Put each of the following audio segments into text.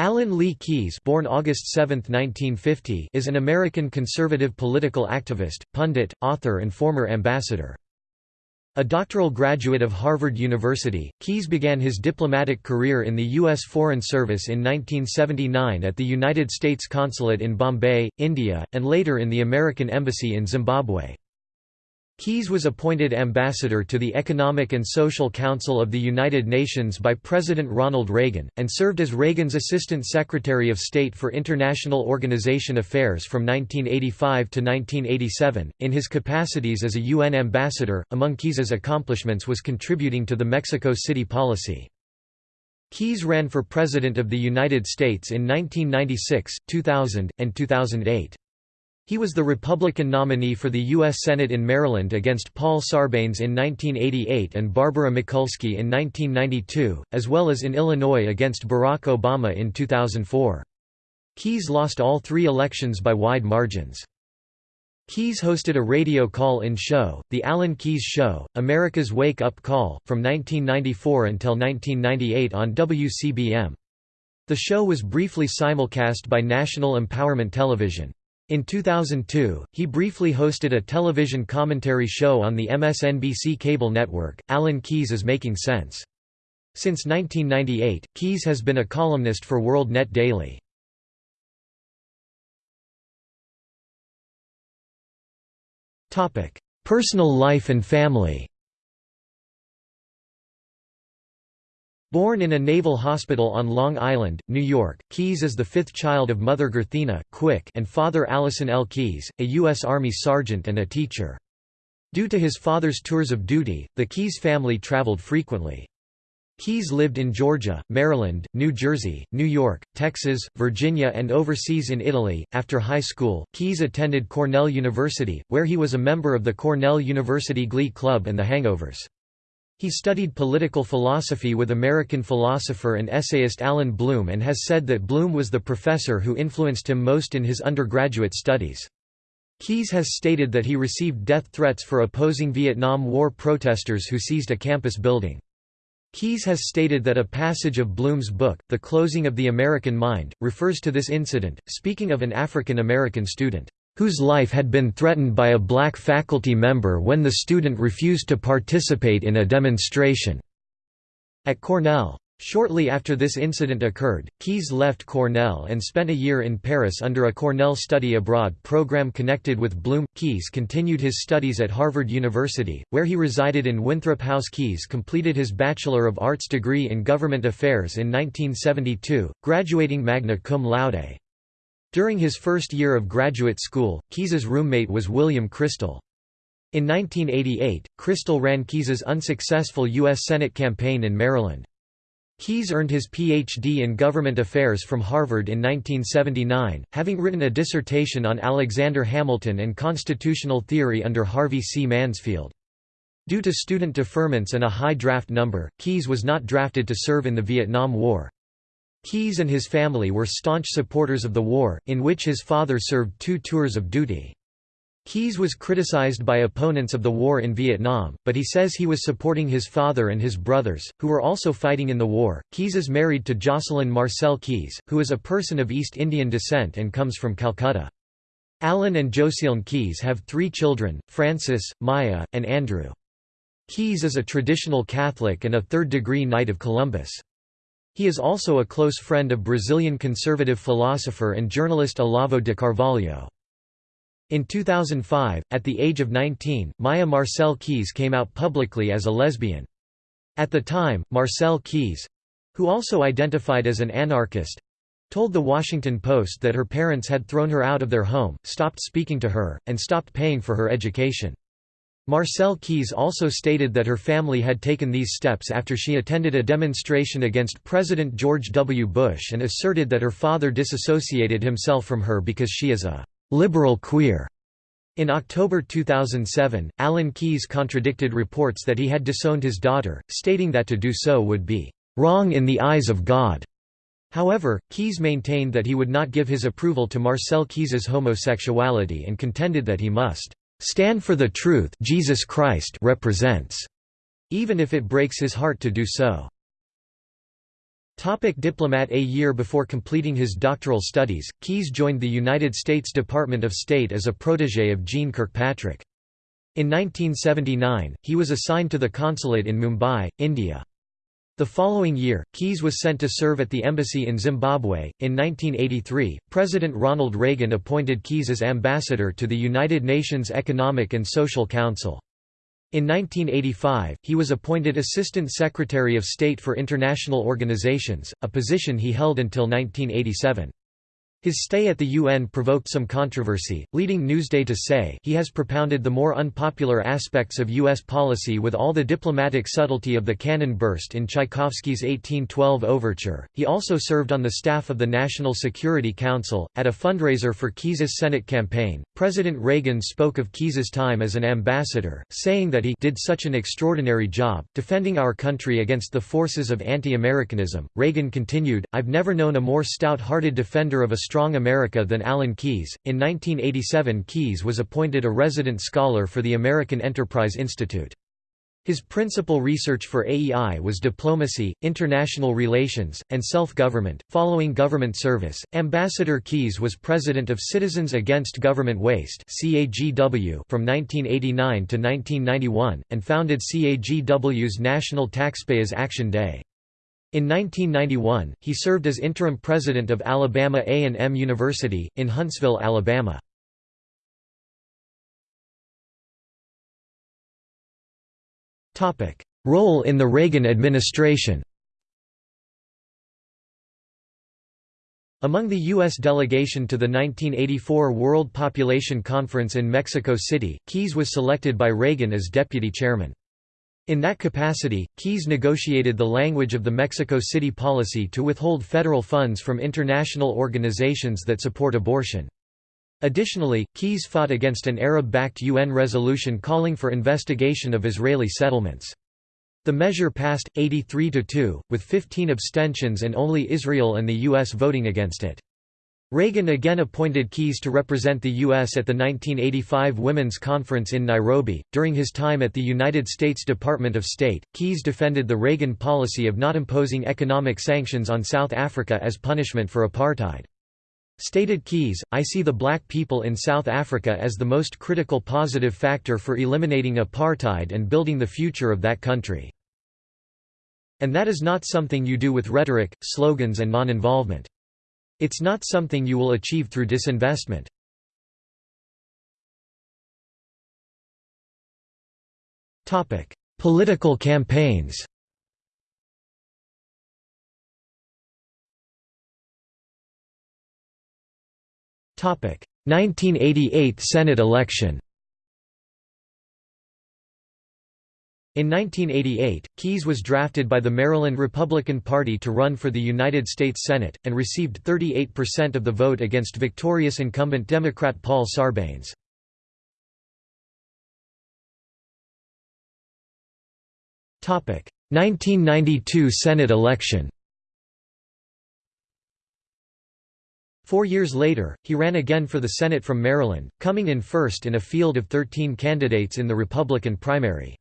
Alan Lee Keyes born August 7, 1950, is an American conservative political activist, pundit, author and former ambassador. A doctoral graduate of Harvard University, Keyes began his diplomatic career in the U.S. Foreign Service in 1979 at the United States Consulate in Bombay, India, and later in the American Embassy in Zimbabwe. Keyes was appointed ambassador to the Economic and Social Council of the United Nations by President Ronald Reagan, and served as Reagan's Assistant Secretary of State for International Organization Affairs from 1985 to 1987. In his capacities as a UN ambassador, among Keyes's accomplishments was contributing to the Mexico City policy. Keyes ran for President of the United States in 1996, 2000, and 2008. He was the Republican nominee for the U.S. Senate in Maryland against Paul Sarbanes in 1988 and Barbara Mikulski in 1992, as well as in Illinois against Barack Obama in 2004. Keyes lost all three elections by wide margins. Keyes hosted a radio call-in show, The Alan Keyes Show, America's Wake Up Call, from 1994 until 1998 on WCBM. The show was briefly simulcast by National Empowerment Television. In 2002, he briefly hosted a television commentary show on the MSNBC cable network, Alan Keyes is Making Sense. Since 1998, Keyes has been a columnist for World Net Daily. Personal life and family Born in a naval hospital on Long Island, New York, Keyes is the fifth child of mother Gerthina Quick and father Allison L. Keyes, a U.S. Army sergeant and a teacher. Due to his father's tours of duty, the Keyes family traveled frequently. Keyes lived in Georgia, Maryland, New Jersey, New York, Texas, Virginia, and overseas in Italy. After high school, Keyes attended Cornell University, where he was a member of the Cornell University Glee Club and the Hangovers. He studied political philosophy with American philosopher and essayist Allan Bloom and has said that Bloom was the professor who influenced him most in his undergraduate studies. Keyes has stated that he received death threats for opposing Vietnam War protesters who seized a campus building. Keyes has stated that a passage of Bloom's book, The Closing of the American Mind, refers to this incident, speaking of an African American student whose life had been threatened by a black faculty member when the student refused to participate in a demonstration at Cornell. Shortly after this incident occurred, Keyes left Cornell and spent a year in Paris under a Cornell study abroad program connected with Bloom. Keyes continued his studies at Harvard University, where he resided in Winthrop House. Keyes completed his Bachelor of Arts degree in Government Affairs in 1972, graduating magna cum laude. During his first year of graduate school, Keyes's roommate was William Kristol. In 1988, Kristol ran Keyes's unsuccessful U.S. Senate campaign in Maryland. Keyes earned his Ph.D. in Government Affairs from Harvard in 1979, having written a dissertation on Alexander Hamilton and constitutional theory under Harvey C. Mansfield. Due to student deferments and a high draft number, Keyes was not drafted to serve in the Vietnam War. Keyes and his family were staunch supporters of the war, in which his father served two tours of duty. Keyes was criticized by opponents of the war in Vietnam, but he says he was supporting his father and his brothers, who were also fighting in the war. Keyes is married to Jocelyn Marcel Keyes, who is a person of East Indian descent and comes from Calcutta. Alan and Jocelyn Keyes have three children, Francis, Maya, and Andrew. Keyes is a traditional Catholic and a third-degree Knight of Columbus. He is also a close friend of Brazilian conservative philosopher and journalist Olavo de Carvalho. In 2005, at the age of 19, Maya Marcel Keyes came out publicly as a lesbian. At the time, Marcel Keyes—who also identified as an anarchist, told The Washington Post that her parents had thrown her out of their home, stopped speaking to her, and stopped paying for her education. Marcel Keyes also stated that her family had taken these steps after she attended a demonstration against President George W. Bush and asserted that her father disassociated himself from her because she is a «liberal queer». In October 2007, Alan Keyes contradicted reports that he had disowned his daughter, stating that to do so would be «wrong in the eyes of God». However, Keyes maintained that he would not give his approval to Marcel Keyes's homosexuality and contended that he must stand for the truth Jesus Christ represents, even if it breaks his heart to do so. Topic diplomat A year before completing his doctoral studies, Keyes joined the United States Department of State as a protégé of Jeane Kirkpatrick. In 1979, he was assigned to the consulate in Mumbai, India. The following year, Keyes was sent to serve at the embassy in Zimbabwe. In 1983, President Ronald Reagan appointed Keyes as ambassador to the United Nations Economic and Social Council. In 1985, he was appointed Assistant Secretary of State for International Organizations, a position he held until 1987. His stay at the UN provoked some controversy, leading Newsday to say he has propounded the more unpopular aspects of U.S. policy with all the diplomatic subtlety of the cannon burst in Tchaikovsky's 1812 overture. He also served on the staff of the National Security Council. At a fundraiser for Keyes's Senate campaign, President Reagan spoke of Keyes's time as an ambassador, saying that he did such an extraordinary job, defending our country against the forces of anti-Americanism. Reagan continued, I've never known a more stout-hearted defender of a Strong America than Alan Keyes. In 1987, Keyes was appointed a resident scholar for the American Enterprise Institute. His principal research for AEI was diplomacy, international relations, and self-government. Following government service, Ambassador Keyes was president of Citizens Against Government Waste from 1989 to 1991 and founded CAGW's National Taxpayers Action Day. In 1991, he served as interim president of Alabama A&M University, in Huntsville, Alabama. Role in the Reagan administration Among the U.S. delegation to the 1984 World Population Conference in Mexico City, Keyes was selected by Reagan as deputy chairman. In that capacity, Keyes negotiated the language of the Mexico City policy to withhold federal funds from international organizations that support abortion. Additionally, Keyes fought against an Arab-backed UN resolution calling for investigation of Israeli settlements. The measure passed, 83–2, with 15 abstentions and only Israel and the U.S. voting against it. Reagan again appointed Keyes to represent the U.S. at the 1985 Women's Conference in Nairobi. During his time at the United States Department of State, Keyes defended the Reagan policy of not imposing economic sanctions on South Africa as punishment for apartheid. Stated Keyes, I see the black people in South Africa as the most critical positive factor for eliminating apartheid and building the future of that country. And that is not something you do with rhetoric, slogans and non-involvement. It's not something you will achieve through disinvestment. Political campaigns Topic: 1988 Senate election. In 1988, Keyes was drafted by the Maryland Republican Party to run for the United States Senate, and received 38% of the vote against victorious incumbent Democrat Paul Sarbanes. Topic: 1992 Senate election. Four years later, he ran again for the Senate from Maryland, coming in first in a field of 13 candidates in the Republican primary.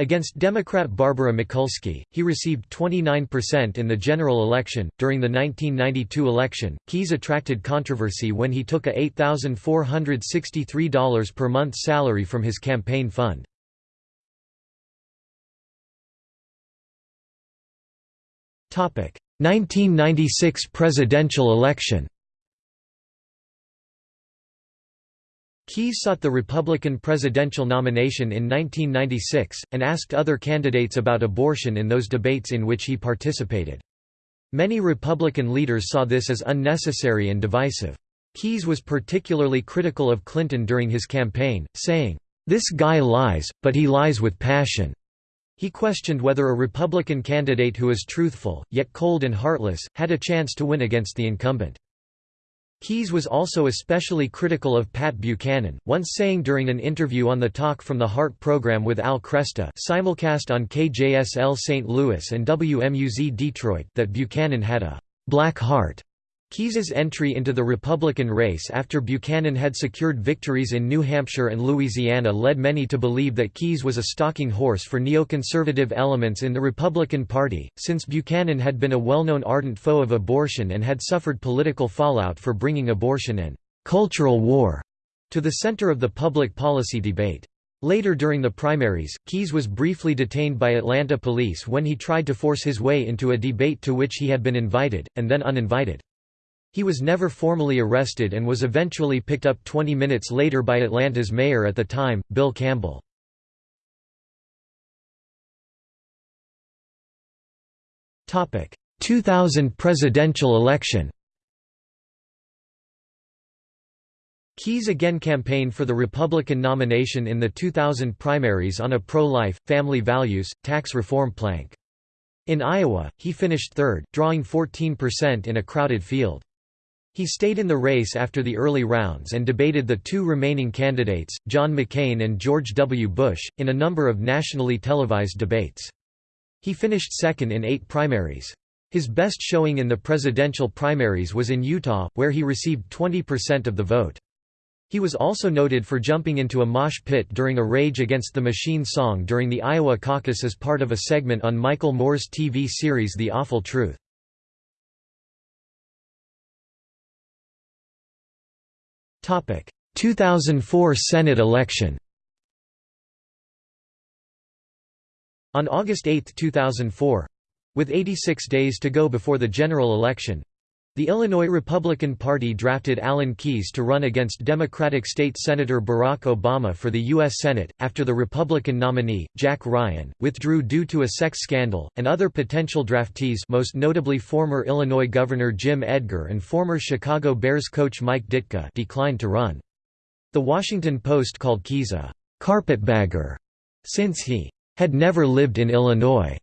Against Democrat Barbara Mikulski, he received 29% in the general election. During the 1992 election, Keyes attracted controversy when he took a $8,463 per month salary from his campaign fund. Topic: 1996 presidential election. Keyes sought the Republican presidential nomination in 1996, and asked other candidates about abortion in those debates in which he participated. Many Republican leaders saw this as unnecessary and divisive. Keyes was particularly critical of Clinton during his campaign, saying, "'This guy lies, but he lies with passion." He questioned whether a Republican candidate who is truthful, yet cold and heartless, had a chance to win against the incumbent. Keyes was also especially critical of Pat Buchanan, once saying during an interview on the Talk from the Heart program with Al Kresta simulcast on KJSL St. Louis and WMUZ Detroit that Buchanan had a «black heart» Keyes's entry into the Republican race after Buchanan had secured victories in New Hampshire and Louisiana led many to believe that Keyes was a stalking horse for neoconservative elements in the Republican Party, since Buchanan had been a well-known ardent foe of abortion and had suffered political fallout for bringing abortion and «cultural war» to the center of the public policy debate. Later during the primaries, Keyes was briefly detained by Atlanta police when he tried to force his way into a debate to which he had been invited, and then uninvited. He was never formally arrested and was eventually picked up 20 minutes later by Atlanta's mayor at the time, Bill Campbell. Topic: 2000 presidential election. Keyes again campaigned for the Republican nomination in the 2000 primaries on a pro-life, family values, tax reform plank. In Iowa, he finished third, drawing 14% in a crowded field. He stayed in the race after the early rounds and debated the two remaining candidates, John McCain and George W. Bush, in a number of nationally televised debates. He finished second in eight primaries. His best showing in the presidential primaries was in Utah, where he received 20% of the vote. He was also noted for jumping into a mosh pit during a Rage Against the Machine song during the Iowa caucus as part of a segment on Michael Moore's TV series The Awful Truth. 2004 Senate election On August 8, 2004—with 86 days to go before the general election, the Illinois Republican Party drafted Alan Keyes to run against Democratic State Senator Barack Obama for the U.S. Senate, after the Republican nominee, Jack Ryan, withdrew due to a sex scandal, and other potential draftees most notably former Illinois Governor Jim Edgar and former Chicago Bears coach Mike Ditka declined to run. The Washington Post called Keyes a «carpetbagger» since he «had never lived in Illinois».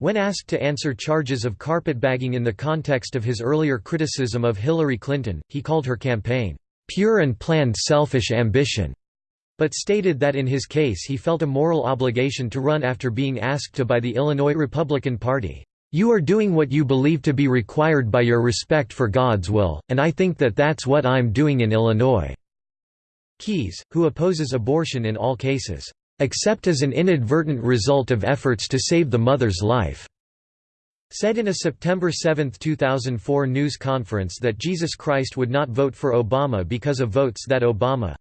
When asked to answer charges of carpetbagging in the context of his earlier criticism of Hillary Clinton, he called her campaign, "...pure and planned selfish ambition." but stated that in his case he felt a moral obligation to run after being asked to by the Illinois Republican Party. You are doing what you believe to be required by your respect for God's will, and I think that that's what I'm doing in Illinois." Keyes, who opposes abortion in all cases, except as an inadvertent result of efforts to save the mother's life, said in a September 7, 2004 news conference that Jesus Christ would not vote for Obama because of votes that Obama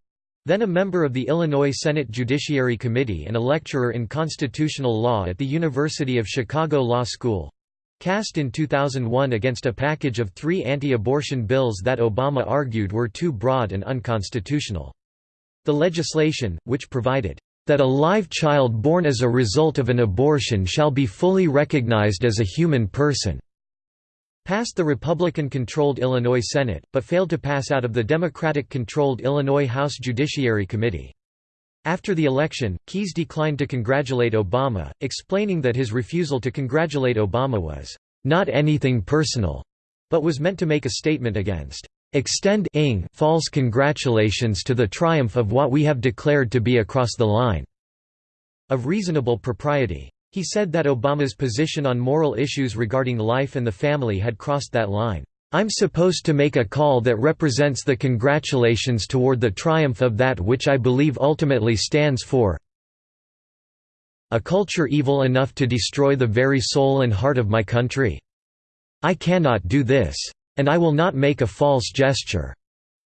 then a member of the Illinois Senate Judiciary Committee and a lecturer in constitutional law at the University of Chicago Law School cast in 2001 against a package of three anti-abortion bills that Obama argued were too broad and unconstitutional. The legislation, which provided that a live child born as a result of an abortion shall be fully recognized as a human person." Passed the Republican-controlled Illinois Senate, but failed to pass out of the Democratic-controlled Illinois House Judiciary Committee. After the election, Keyes declined to congratulate Obama, explaining that his refusal to congratulate Obama was, "...not anything personal," but was meant to make a statement against extend false congratulations to the triumph of what we have declared to be across the line of reasonable propriety. He said that Obama's position on moral issues regarding life and the family had crossed that line. I'm supposed to make a call that represents the congratulations toward the triumph of that which I believe ultimately stands for a culture evil enough to destroy the very soul and heart of my country. I cannot do this. And I will not make a false gesture."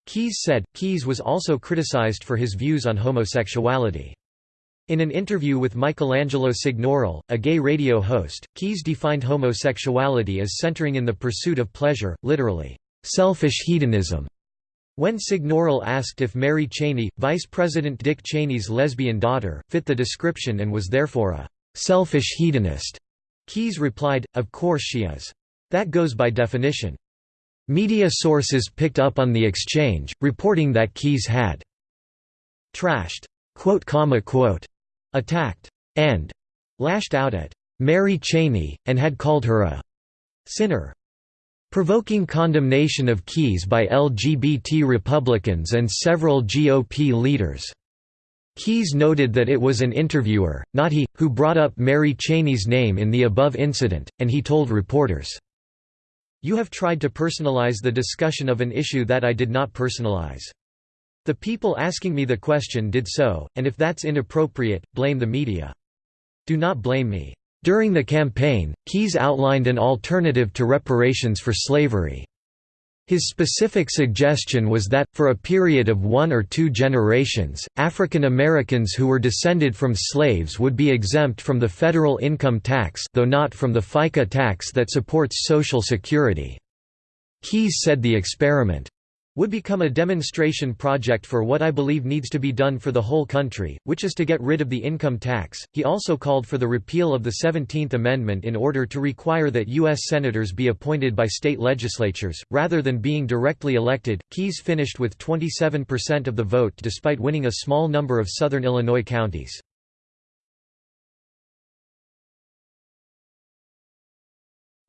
Keyes said. Keyes was also criticized for his views on homosexuality. In an interview with Michelangelo Signorile, a gay radio host, Keyes defined homosexuality as centering in the pursuit of pleasure, literally, selfish hedonism. When Signorile asked if Mary Cheney, Vice President Dick Cheney's lesbian daughter, fit the description and was therefore a selfish hedonist, Keyes replied, of course she is. That goes by definition. Media sources picked up on the exchange, reporting that Keyes had trashed, quote, comma, quote, attacked, and lashed out at Mary Cheney, and had called her a sinner. Provoking condemnation of Keyes by LGBT Republicans and several GOP leaders. Keyes noted that it was an interviewer, not he, who brought up Mary Cheney's name in the above incident, and he told reporters, You have tried to personalize the discussion of an issue that I did not personalize. The people asking me the question did so, and if that's inappropriate, blame the media. Do not blame me. During the campaign, Keyes outlined an alternative to reparations for slavery. His specific suggestion was that, for a period of one or two generations, African Americans who were descended from slaves would be exempt from the federal income tax though not from the FICA tax that supports Social Security. Keyes said the experiment would become a demonstration project for what I believe needs to be done for the whole country, which is to get rid of the income tax. He also called for the repeal of the 17th Amendment in order to require that U.S. senators be appointed by state legislatures, rather than being directly elected. Keyes finished with 27% of the vote despite winning a small number of southern Illinois counties.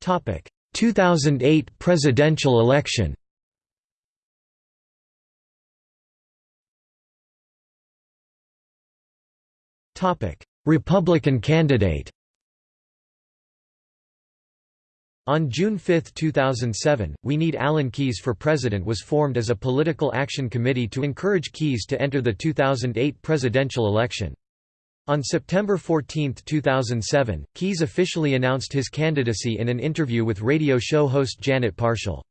Topic: 2008 presidential election. Republican candidate On June 5, 2007, We Need Alan Keyes for President was formed as a political action committee to encourage Keyes to enter the 2008 presidential election. On September 14, 2007, Keyes officially announced his candidacy in an interview with radio show host Janet Parshall.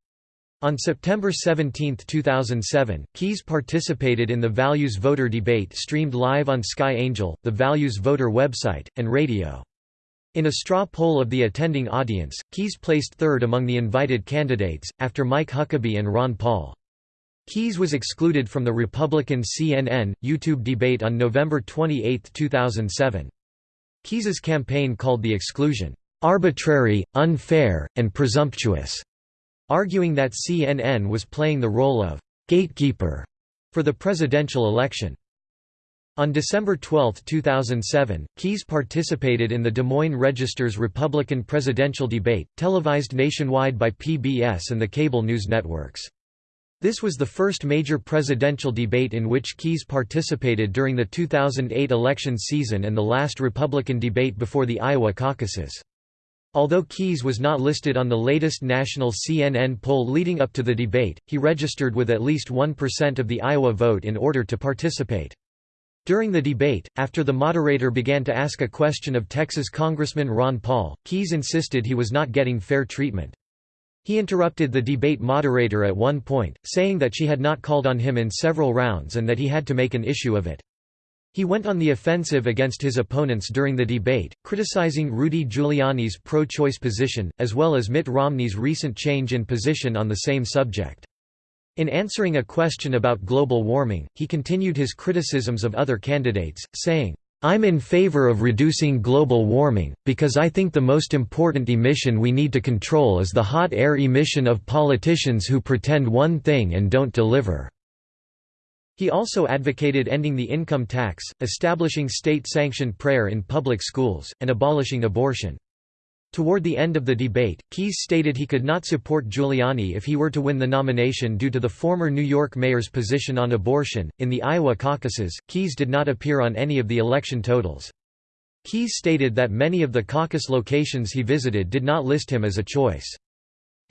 On September 17, 2007, Keyes participated in the Values Voter debate streamed live on Sky Angel, the Values Voter website, and radio. In a straw poll of the attending audience, Keyes placed third among the invited candidates, after Mike Huckabee and Ron Paul. Keyes was excluded from the Republican CNN, YouTube debate on November 28, 2007. Keyes's campaign called the exclusion, "...arbitrary, unfair, and presumptuous." Arguing that CNN was playing the role of «gatekeeper» for the presidential election. On December 12, 2007, Keyes participated in the Des Moines Register's Republican presidential debate, televised nationwide by PBS and the cable news networks. This was the first major presidential debate in which Keyes participated during the 2008 election season and the last Republican debate before the Iowa caucuses. Although Keyes was not listed on the latest national CNN poll leading up to the debate, he registered with at least 1% of the Iowa vote in order to participate. During the debate, after the moderator began to ask a question of Texas Congressman Ron Paul, Keyes insisted he was not getting fair treatment. He interrupted the debate moderator at one point, saying that she had not called on him in several rounds and that he had to make an issue of it. He went on the offensive against his opponents during the debate, criticizing Rudy Giuliani's pro-choice position, as well as Mitt Romney's recent change in position on the same subject. In answering a question about global warming, he continued his criticisms of other candidates, saying, I'm in favor of reducing global warming, because I think the most important emission we need to control is the hot air emission of politicians who pretend one thing and don't deliver. He also advocated ending the income tax, establishing state-sanctioned prayer in public schools, and abolishing abortion. Toward the end of the debate, Keyes stated he could not support Giuliani if he were to win the nomination due to the former New York mayor's position on abortion. In the Iowa caucuses, Keyes did not appear on any of the election totals. Keyes stated that many of the caucus locations he visited did not list him as a choice.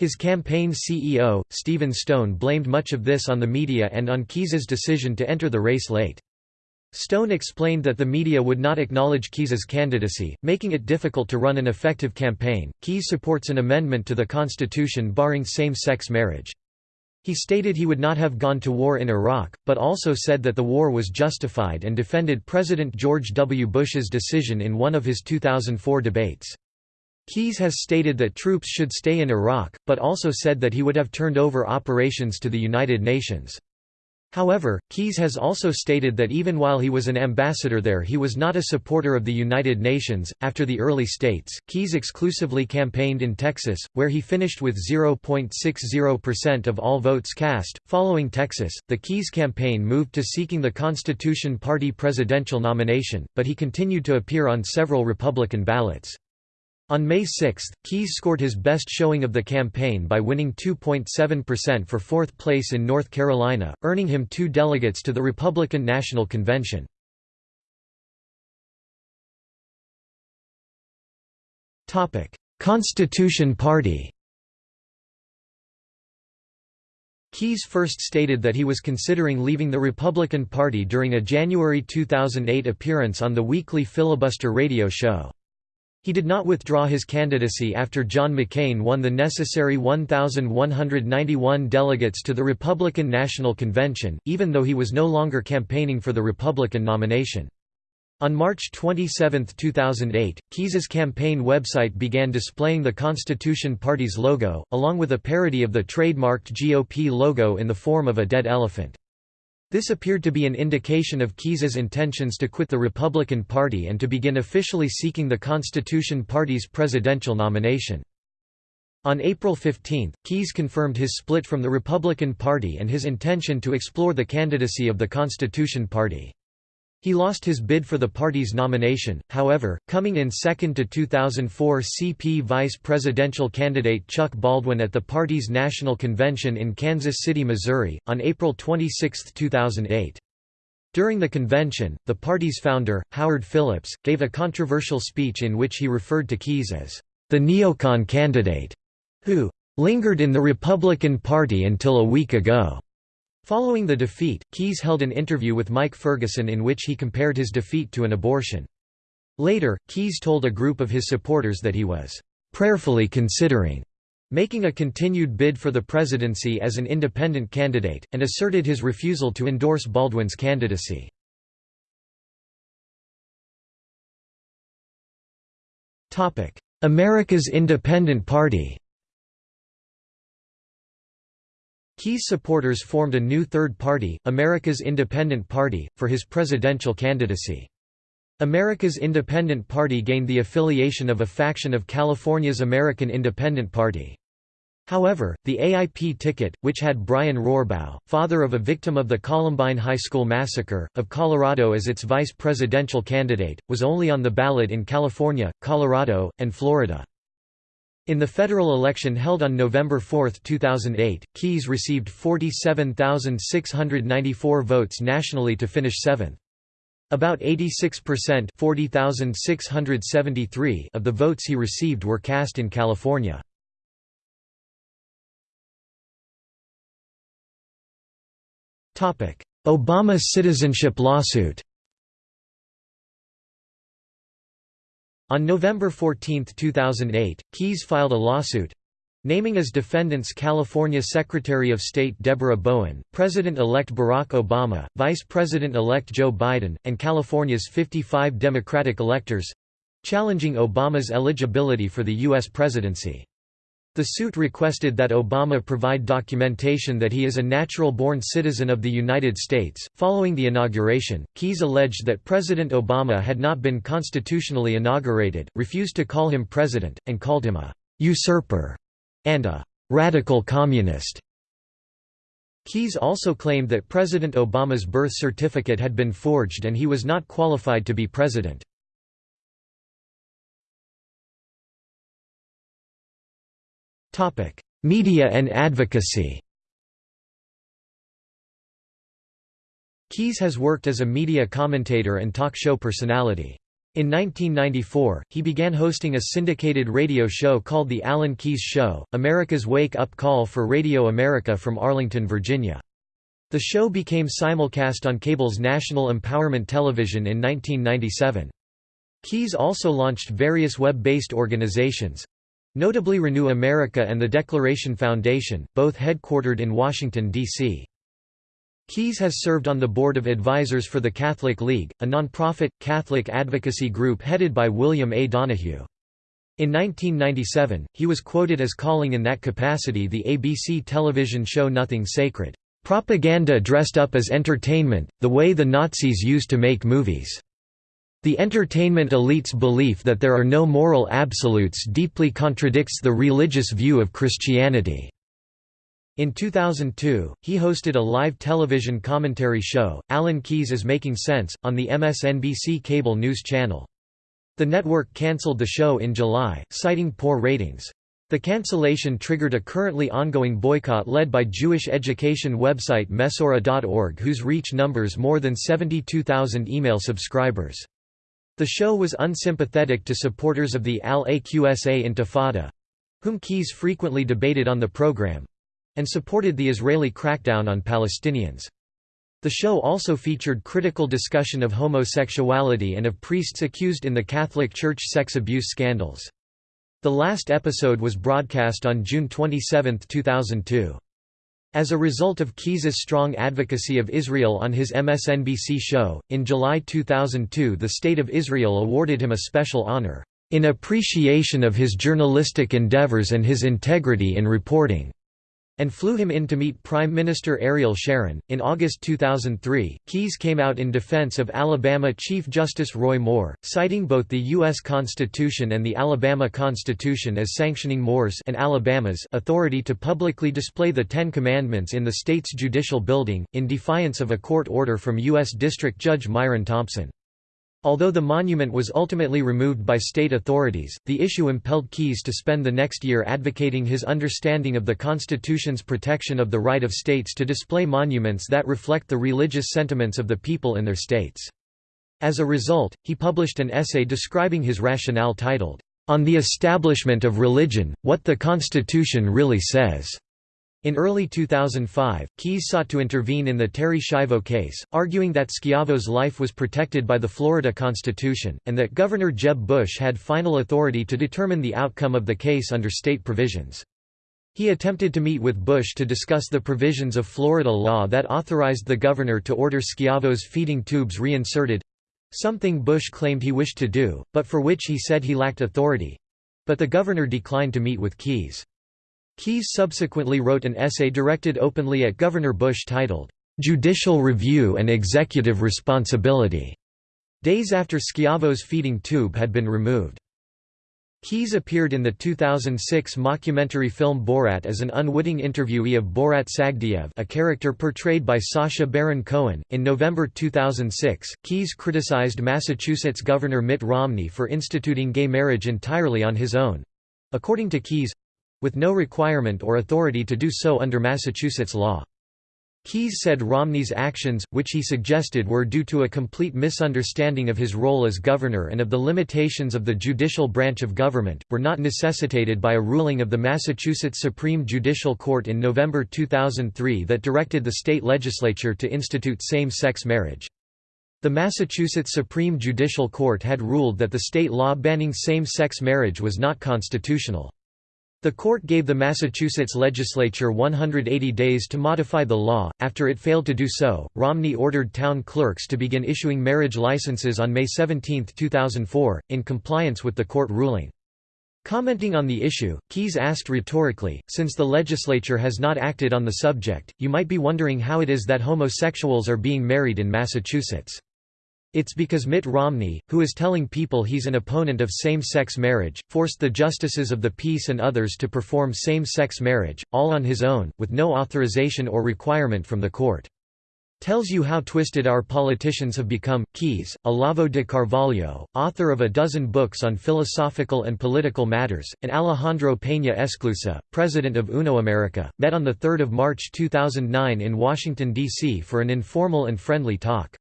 His campaign CEO, Stephen Stone blamed much of this on the media and on Keyes's decision to enter the race late. Stone explained that the media would not acknowledge Keyes's candidacy, making it difficult to run an effective campaign. Keyes supports an amendment to the Constitution barring same-sex marriage. He stated he would not have gone to war in Iraq, but also said that the war was justified and defended President George W. Bush's decision in one of his 2004 debates. Keyes has stated that troops should stay in Iraq, but also said that he would have turned over operations to the United Nations. However, Keyes has also stated that even while he was an ambassador there, he was not a supporter of the United Nations. After the early states, Keyes exclusively campaigned in Texas, where he finished with 0.60% of all votes cast. Following Texas, the Keyes campaign moved to seeking the Constitution Party presidential nomination, but he continued to appear on several Republican ballots. On May 6, Keyes scored his best showing of the campaign by winning 2.7% for fourth place in North Carolina, earning him two delegates to the Republican National Convention. Constitution Party Keyes first stated that he was considering leaving the Republican Party during a January 2008 appearance on the weekly Filibuster radio show. He did not withdraw his candidacy after John McCain won the necessary 1,191 delegates to the Republican National Convention, even though he was no longer campaigning for the Republican nomination. On March 27, 2008, Keyes's campaign website began displaying the Constitution Party's logo, along with a parody of the trademarked GOP logo in the form of a dead elephant. This appeared to be an indication of Keyes's intentions to quit the Republican Party and to begin officially seeking the Constitution Party's presidential nomination. On April 15, Keyes confirmed his split from the Republican Party and his intention to explore the candidacy of the Constitution Party. He lost his bid for the party's nomination, however, coming in second to 2004 CP vice presidential candidate Chuck Baldwin at the party's national convention in Kansas City, Missouri, on April 26, 2008. During the convention, the party's founder, Howard Phillips, gave a controversial speech in which he referred to Keyes as the neocon candidate, who lingered in the Republican Party until a week ago. Following the defeat, Keyes held an interview with Mike Ferguson in which he compared his defeat to an abortion. Later, Keyes told a group of his supporters that he was prayerfully considering making a continued bid for the presidency as an independent candidate, and asserted his refusal to endorse Baldwin's candidacy. America's Independent Party Keyes supporters formed a new third party, America's Independent Party, for his presidential candidacy. America's Independent Party gained the affiliation of a faction of California's American Independent Party. However, the AIP ticket, which had Brian Rohrbaugh, father of a victim of the Columbine High School massacre, of Colorado as its vice presidential candidate, was only on the ballot in California, Colorado, and Florida. In the federal election held on November 4, 2008, Keyes received 47,694 votes nationally to finish seventh. About 86% of the votes he received were cast in California. Obama citizenship lawsuit On November 14, 2008, Keyes filed a lawsuit naming as defendants California Secretary of State Deborah Bowen, President-elect Barack Obama, Vice President-elect Joe Biden, and California's 55 Democratic electors—challenging Obama's eligibility for the U.S. presidency. The suit requested that Obama provide documentation that he is a natural-born citizen of the United States. Following the inauguration, Keyes alleged that President Obama had not been constitutionally inaugurated, refused to call him president, and called him a usurper and a radical communist. Keyes also claimed that President Obama's birth certificate had been forged and he was not qualified to be president. Media and advocacy Keyes has worked as a media commentator and talk show personality. In 1994, he began hosting a syndicated radio show called The Alan Keyes Show, America's wake-up call for Radio America from Arlington, Virginia. The show became simulcast on cable's National Empowerment Television in 1997. Keyes also launched various web-based organizations, Notably Renew America and the Declaration Foundation, both headquartered in Washington, D.C. Keyes has served on the board of advisors for the Catholic League, a nonprofit, Catholic advocacy group headed by William A. Donohue. In 1997, he was quoted as calling in that capacity the ABC television show Nothing Sacred, "...propaganda dressed up as entertainment, the way the Nazis used to make movies." The entertainment elite's belief that there are no moral absolutes deeply contradicts the religious view of Christianity. In 2002, he hosted a live television commentary show, Alan Keyes is Making Sense, on the MSNBC cable news channel. The network cancelled the show in July, citing poor ratings. The cancellation triggered a currently ongoing boycott led by Jewish education website Mesorah.org whose reach numbers more than 72,000 email subscribers. The show was unsympathetic to supporters of the Al-Aqsa Intifada—whom Keyes frequently debated on the program, and supported the Israeli crackdown on Palestinians. The show also featured critical discussion of homosexuality and of priests accused in the Catholic Church sex abuse scandals. The last episode was broadcast on June 27, 2002. As a result of Keyes's strong advocacy of Israel on his MSNBC show, in July 2002 the State of Israel awarded him a special honor, "...in appreciation of his journalistic endeavors and his integrity in reporting." And flew him in to meet Prime Minister Ariel Sharon. In August 2003, Keyes came out in defense of Alabama Chief Justice Roy Moore, citing both the U.S. Constitution and the Alabama Constitution as sanctioning Moore's and Alabama's authority to publicly display the Ten Commandments in the state's judicial building, in defiance of a court order from U.S. District Judge Myron Thompson. Although the monument was ultimately removed by state authorities, the issue impelled Keyes to spend the next year advocating his understanding of the Constitution's protection of the right of states to display monuments that reflect the religious sentiments of the people in their states. As a result, he published an essay describing his rationale titled, On the Establishment of Religion, What the Constitution Really Says. In early 2005, Keyes sought to intervene in the Terri Schiavo case, arguing that Schiavo's life was protected by the Florida Constitution, and that Governor Jeb Bush had final authority to determine the outcome of the case under state provisions. He attempted to meet with Bush to discuss the provisions of Florida law that authorized the governor to order Schiavo's feeding tubes reinserted—something Bush claimed he wished to do, but for which he said he lacked authority—but the governor declined to meet with Keyes. Keyes subsequently wrote an essay directed openly at Governor Bush titled, "'Judicial Review and Executive Responsibility' days after Schiavo's feeding tube had been removed. Keyes appeared in the 2006 mockumentary film Borat as an unwitting interviewee of Borat Sagdiyev a character portrayed by Sacha Baron Cohen. In November 2006, Keyes criticized Massachusetts Governor Mitt Romney for instituting gay marriage entirely on his own. According to Keyes, with no requirement or authority to do so under Massachusetts law. Keyes said Romney's actions, which he suggested were due to a complete misunderstanding of his role as governor and of the limitations of the judicial branch of government, were not necessitated by a ruling of the Massachusetts Supreme Judicial Court in November 2003 that directed the state legislature to institute same-sex marriage. The Massachusetts Supreme Judicial Court had ruled that the state law banning same-sex marriage was not constitutional. The court gave the Massachusetts legislature 180 days to modify the law. After it failed to do so, Romney ordered town clerks to begin issuing marriage licenses on May 17, 2004, in compliance with the court ruling. Commenting on the issue, Keyes asked rhetorically, since the legislature has not acted on the subject, you might be wondering how it is that homosexuals are being married in Massachusetts. It's because Mitt Romney, who is telling people he's an opponent of same-sex marriage, forced the justices of the peace and others to perform same-sex marriage, all on his own, with no authorization or requirement from the court. Tells you how twisted our politicians have become. Keyes, Olavo de Carvalho, author of a dozen books on philosophical and political matters, and Alejandro Peña Esclusa, president of UNO America, met on 3 March 2009 in Washington, D.C. for an informal and friendly talk.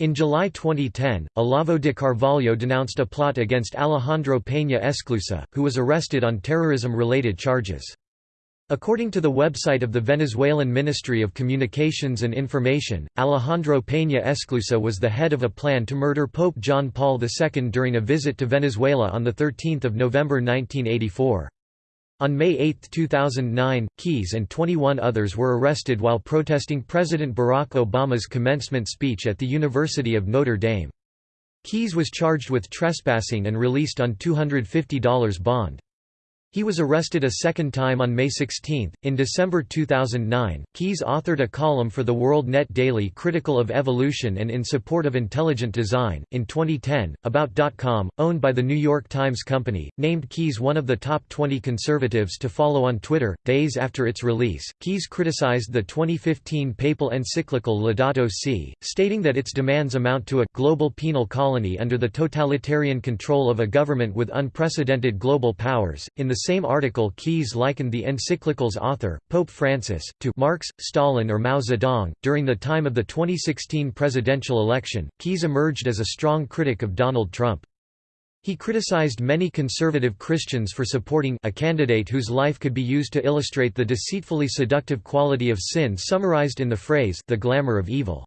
In July 2010, Olavo de Carvalho denounced a plot against Alejandro Peña Esclusa, who was arrested on terrorism-related charges. According to the website of the Venezuelan Ministry of Communications and Information, Alejandro Peña Esclusa was the head of a plan to murder Pope John Paul II during a visit to Venezuela on 13 November 1984. On May 8, 2009, Keyes and 21 others were arrested while protesting President Barack Obama's commencement speech at the University of Notre Dame. Keyes was charged with trespassing and released on $250 bond. He was arrested a second time on May 16. In December 2009, Keyes authored a column for the World Net Daily critical of evolution and in support of intelligent design. In 2010, About.com, owned by the New York Times Company, named Keyes one of the top 20 conservatives to follow on Twitter. Days after its release, Keyes criticized the 2015 papal encyclical Laudato Si, stating that its demands amount to a global penal colony under the totalitarian control of a government with unprecedented global powers. In the same article Keyes likened the encyclical's author, Pope Francis, to Marx, Stalin or Mao Zedong. During the time of the 2016 presidential election, Keyes emerged as a strong critic of Donald Trump. He criticized many conservative Christians for supporting a candidate whose life could be used to illustrate the deceitfully seductive quality of sin summarized in the phrase the glamour of evil.